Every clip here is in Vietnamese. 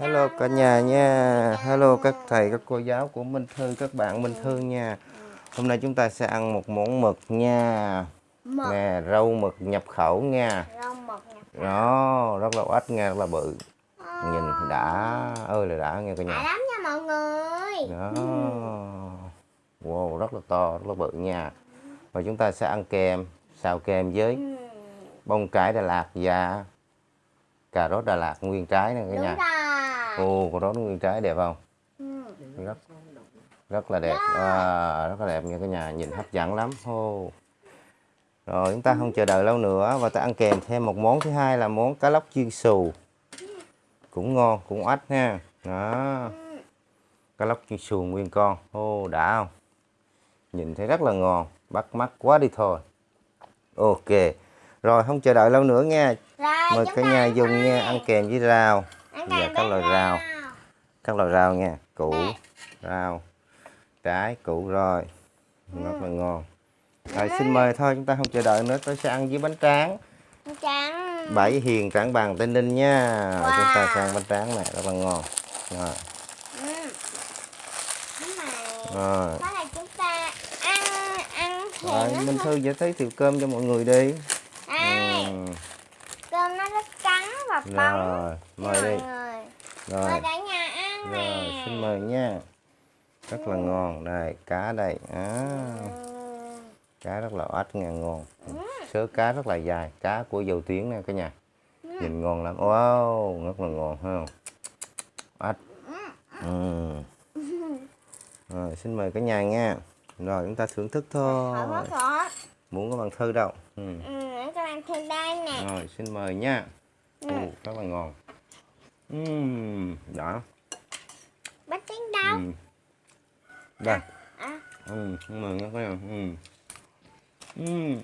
Hello cả nhà nha. Hello các thầy các cô giáo của Minh Thư Các bạn Minh Thư nha. Hôm nay chúng ta sẽ ăn một món mực nha. Mực. Nè rau mực nhập khẩu nha. Rau mực nè Đó rất là ít nha rất là bự. Nhìn đã ơi là đã nghe cả đã nhà lắm nha mọi người. Đó. Wow rất là to rất là bự nha. Và chúng ta sẽ ăn kèm Xào kèm với Ừ, bông cải Đà Lạt và cà rốt Đà Lạt nguyên trái nè cả đúng nhà. rồi Ồ cà rốt nguyên trái đẹp không? Ừ. rất rất là đẹp. À, rất là đẹp nha cả nhà nhìn hấp dẫn lắm. Hô. Rồi chúng ta không chờ đợi lâu nữa và ta ăn kèm thêm một món thứ hai là món cá lóc chiên xù. Cũng ngon cũng ếch ha đó. Cá lóc chiên xù nguyên con. Ô đã không? Nhìn thấy rất là ngon bắt mắt quá đi thôi. Ok. Rồi không chờ đợi lâu nữa nha. Rồi mời cả nhà dùng nha ăn kèm với rau kèm các loại rau. các loại rau nha. Củ rau trái củ rồi. Rất là ngon. Rồi xin mời thôi chúng ta không chờ đợi nữa tôi sẽ ăn với bánh tráng. Bánh tráng. Bảy hiền trảng bằng tây ninh nha. Rồi, chúng ta Wow. ăn bánh tráng này rất là ngon. Rồi, ừ. Rồi. chúng ta ăn ăn rồi minh thư giới thiệu tiệu cơm cho mọi người đi. Đây, ừ. cơm nó rất trắng và bóng. Rồi mời mọi đi. người rồi. Mời cả nhà ăn rồi nè. xin mời nha. Rất là ngon đây cá đây. À, Ừ. cá rất là ếch nha ngon. Sớ cá rất là dài cá của dầu tiếng nè cả nhà. Nhìn ngon lắm. Wow rất là ngon ha ếch ừ. rồi xin mời cả nhà nha. Rồi chúng ta thưởng thức thôi. rồi muốn có bằng thư đâu. Ừ. ừ, các bạn thêm đây nè. Rồi xin mời nha Ừ. Ồ, rất là ngon Ừm, đã bánh tráng đâu Ừm. đây à ừ, xin mời nha cả nhà ừ. Ừm.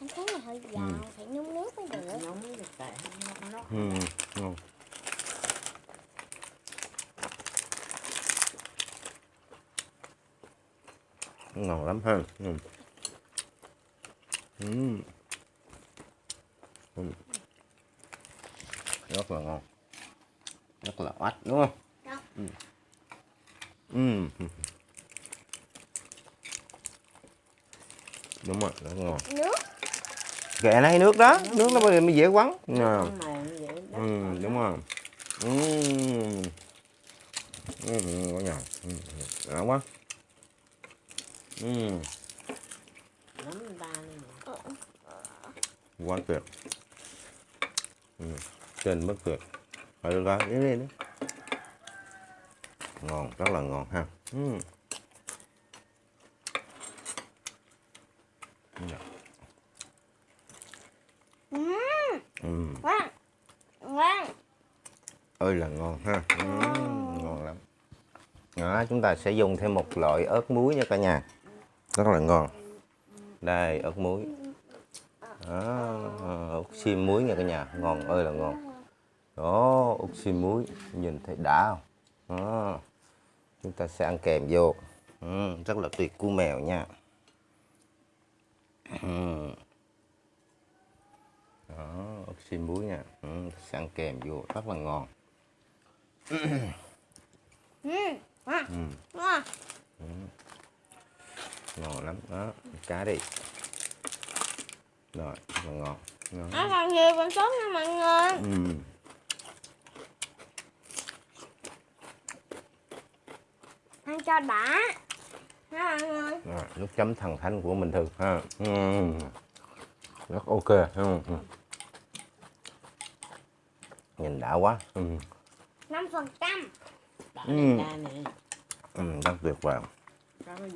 anh thấy này hơi giòn phải nhúng nước mới được nóng mới được tại nó nó Ừ, ngon. Ngon lắm ha. Ừ. Ừ. Ừ. Rất là ngon. Rất là oách đúng không? Đúng. Ừ. Ừ. Đúng rồi, rất ngon. nước Kệ này nước đó, nước nó mới mới dễ vậy đó. Ừ, đúng rồi. Ừ. Ừ, có nhờ. Ừ, đã quá. Ừ, quá tuyệt. Ừ, trên. Rồi được rồi, đi đi đi. Ngon, rất là ngon ha. Ừ. Dạ. ừ, Ừ, ngon ngon ơi là ngon ha. Ừ, ngon lắm. Đó, chúng ta sẽ dùng thêm một loại ớt muối nha cả nhà. Rất là ngon. Đây, ớt muối. Đó, ớt xiêm muối nha cả nhà. Ngon ơi là ngon. Đó, xiêm muối. Nhìn thấy đã không? Đó. Chúng ta sẽ ăn kèm vô. Ừ, rất là tuyệt cua mèo nha. Ừ. Đó, xiêm muối nha. Ừ, sẽ ăn kèm vô. Rất là ngon. ừ, Ừ. ngon lắm đó cá đi rồi ngon ngon nó còn nhiều còn tốt nha mọi người ừ. Ăn cho đã nha mọi người rồi, nước chấm thần thánh của mình thường ha ừ. rất ok ha ừ. nhìn đã quá ừ. năm phần trăm Ừ. Ừ, rất tuyệt vời có cái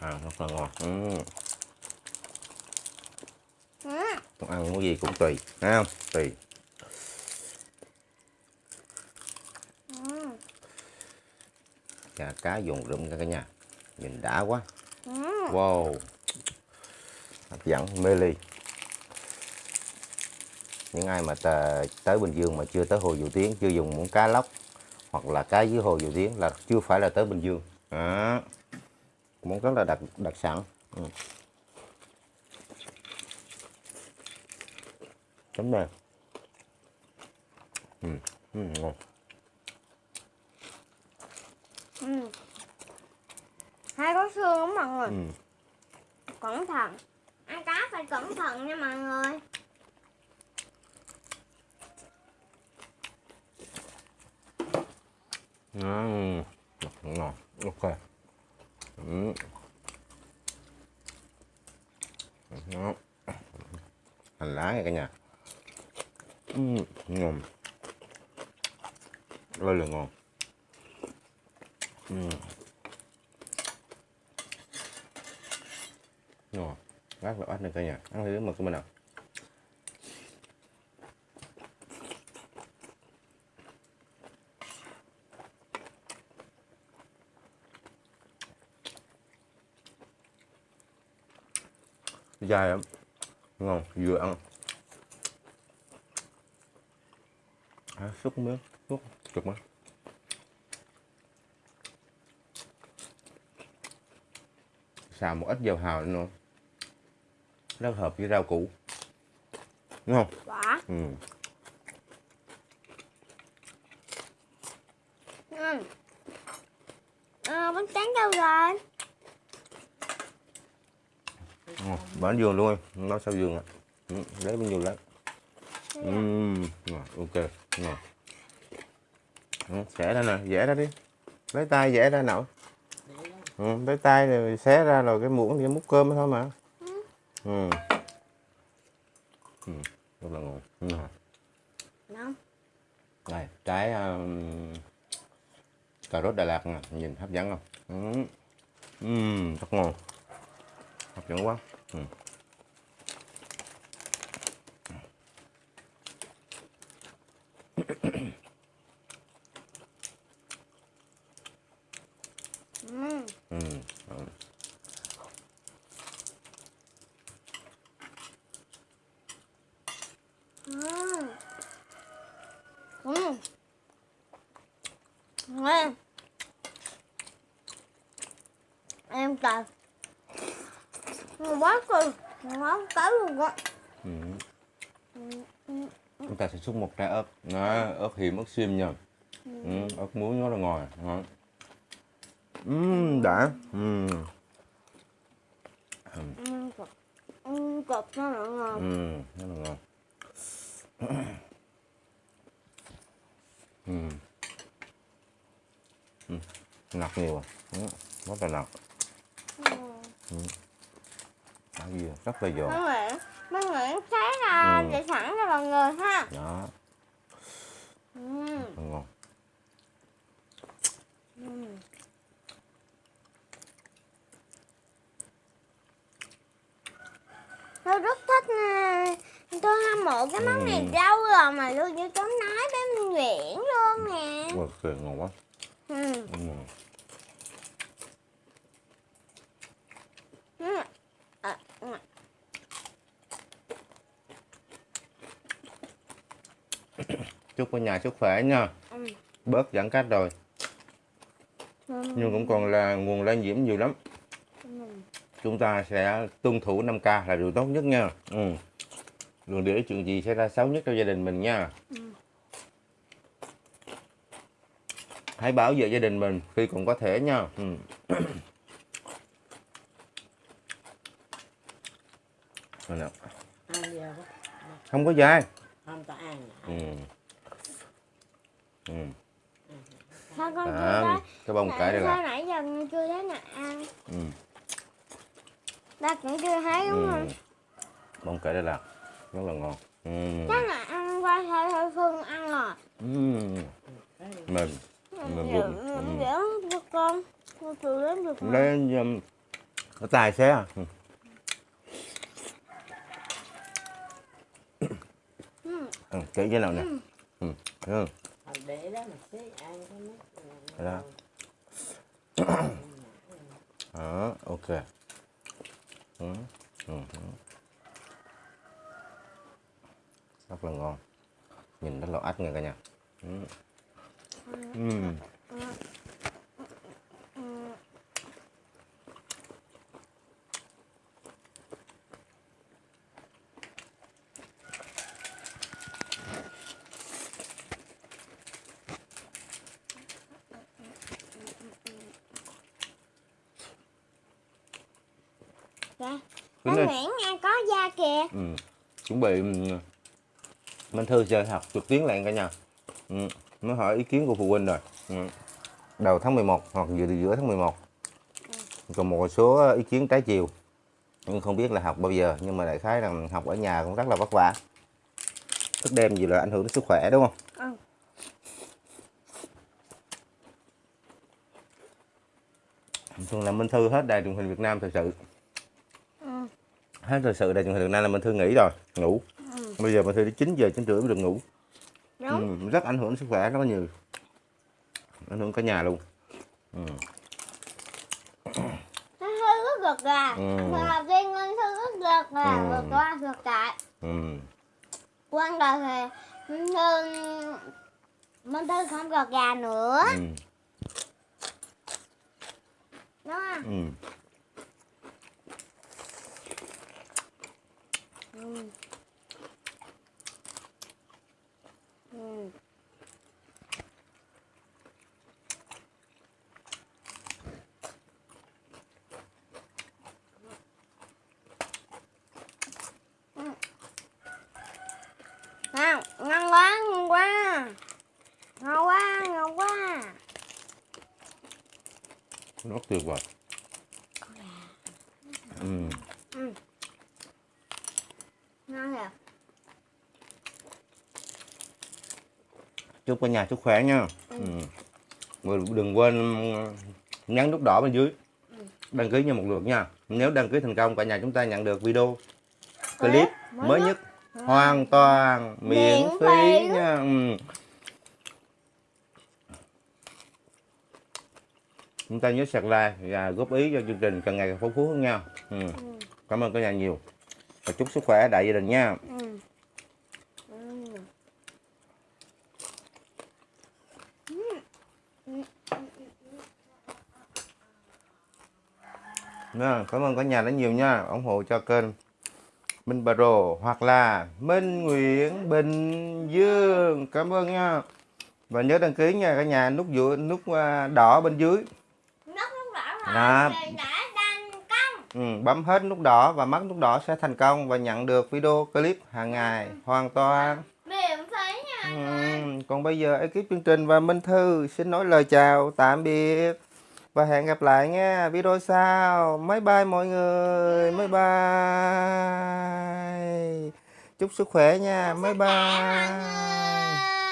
à, rất là ngon ừ. ừ. Ăn cái gì cũng tùy thấy không tùy Ừ. chà cá dùng rụm cả nhà. Nhìn đã quá. Ừ. wow. Hấp dẫn mê ly. Những ai mà tới Bình Dương mà chưa tới Hồ Dầu Tiếng chưa dùng món cá lóc hoặc là cá dưới Hồ Dầu Tiếng là chưa phải là tới Bình Dương. Đó. món rất là đặc đặc sản. Ừ. chấm này ừ, ừ, ngon ừ. hai có xương lắm mọi người ừ. cẩn thận ăn cá phải cẩn thận nha mọi người Ừ. ngon ok ừ. Đó. hành lá nha cả nhà ừ. ngon rất là ngon ừ. ngon rất là bắt được cả nhà. Ăn thử mực của mình nào. Dai lắm. Ngon vừa ăn. À, xúc miếng xúc cực mà xào một ít dầu hào nữa rất hợp với rau củ đúng không quả ừ. ừ. à, bánh tráng đâu rồi ngon bán giường luôn em nó sao giường ạ ừ. lấy bên giường lấy ừ. ngon ok ngon ừ. xẻ ra nè vẽ ra đi lấy tay vẽ ra nào ừ. tay rồi xé ra rồi cái muỗng thì múc cơm thôi mà ừ. ừ. rất là ngon ừ. ngon này trái um, cà rốt Đà Lạt nè nhìn hấp dẫn không ừ. Ừm, rất ngon hấp dẫn quá ừ. ừ. Ừ. ừ. Ừ. Ừ. Ngon. Em trời Ngon quá cơ Ngon tới luôn á. Ừ. Ừ, ừ, chúng ta sẽ xúc một trái ớt. Nó ớt hiểm ớt xiêm nha. Ừ. ớt muối nó là ngồi ngon. Ừm, đã. Ừm. ừ. Ừ, cực nó là ngon. Ừm, rất là ngon Nặc nhiều à ừ. rất là nặc Ừ. Đã à? rất là giòn Mấy Nguyễn xé ra Ừ. để sẵn cho mọi người ha đó ừ. rất là ngon Ừ. Tôi rất thích nè Tôi hâm mộ cái món này Ừ. lâu rồi mà luôn như tôi nói với Minh Nguyễn luôn nè Ôi, kìa, ngon quá ừ. Ừm. Ừ. À, ừ. Chúc cả nhà sức khỏe nha Ừ. bớt giãn cách rồi Ừ. nhưng cũng còn là nguồn lây nhiễm nhiều lắm Ừ. chúng ta sẽ tuân thủ 5K là điều tốt nhất nha ừ. đừng để chuyện gì xảy ra xấu nhất cho gia đình mình nha Ừ. hãy bảo vệ gia đình mình khi còn có thể nha ừ. Không có dai không ta ăn ừ. Ừ. Sao con chưa À, thấy cái bông cải đây là nãy giờ con chưa thấy nè ăn ừ. Ta cũng chưa thấy đúng Ừ. không? bông cải đây là rất là ngon ừ. Chắc là ăn qua thôi thôi Phương ăn rồi Ừ. mềm vụng. Ừ. Dễ cho con Con chịu đến được lấy um, cái tài xé à ừ. Ừ. ừ. kỹ cái nào nè ừ. Ừ. Để đó mà xí ăn cái nước Thế đó. đó ok ừ. Ừ. ừ. rất là ngon nhìn rất là ách nha cả nhà. Ừ. Ừ. Tính anh đi. Nguyễn nghe có da kìa ừ. chuẩn bị ừ, Minh Thư chơi học trực tuyến lại cả nhà ừ. mới hỏi ý kiến của phụ huynh rồi ừ. đầu tháng 11 hoặc giữa giữa tháng 11 còn một số ý kiến trái chiều nhưng không biết là học bao giờ nhưng mà đại khái là học ở nhà cũng rất là vất vả thức đêm gì là ảnh hưởng đến sức khỏe đúng không Ừ. thường là Minh Thư hết đài truyền hình Việt Nam thật sự Ừ. hết thật sự truyền hình Việt Nam là Minh Thư nghỉ rồi ngủ Ừ. bây giờ Minh Thư đến 9 giờ 9 rưỡi mới được ngủ đúng ừ, rất ảnh hưởng sức khỏe rất là nhiều ảnh hưởng cả nhà luôn ừ. hơi rất gật gà Ừ. Tiên con thư rất gật gà Ừ. gật qua gật lại Ừ. quan đầu thì Thư Minh Thư không gật gà nữa Ừ. đúng không Ừ. ừ. Ừ. Ngon, ngon quá, ngon quá Ngon quá, ngon quá rất tuyệt vời ừ. Ngon kìa chúc cả nhà sức khỏe nha. Ừ. Rồi đừng quên nhấn nút đỏ bên dưới. Đăng ký nha một lượt nha. Nếu đăng ký thành công cả nhà chúng ta nhận được video clip mới nhất. hoàn toàn miễn phí nha. Ừ. chúng ta nhớ sạc like và góp ý cho chương trình càng ngày càng phong phú hơn nha. Ừ. cảm ơn cả nhà nhiều. Và chúc sức khỏe đại gia đình nha. Ừ. Ừ. Nha, cảm ơn cả nhà rất nhiều nha. Ủng hộ cho kênh Minh Rồ hoặc là Minh Nguyễn Bình Dương. Cảm ơn nha. Và nhớ đăng ký nha cả nhà nút giữa nút à, đỏ bên dưới. Nút nút đỏ rồi đã ừ, bấm hết nút đỏ và mắt nút đỏ sẽ thành công và nhận được video clip hàng ngày hoàn toàn. Miễn phí nha ừ, còn bây giờ ekip chương trình và Minh Thư xin nói lời chào tạm biệt và hẹn gặp lại nha video sau. Bye bye mọi người. Bye bye. Chúc sức khỏe nha. Bye bye.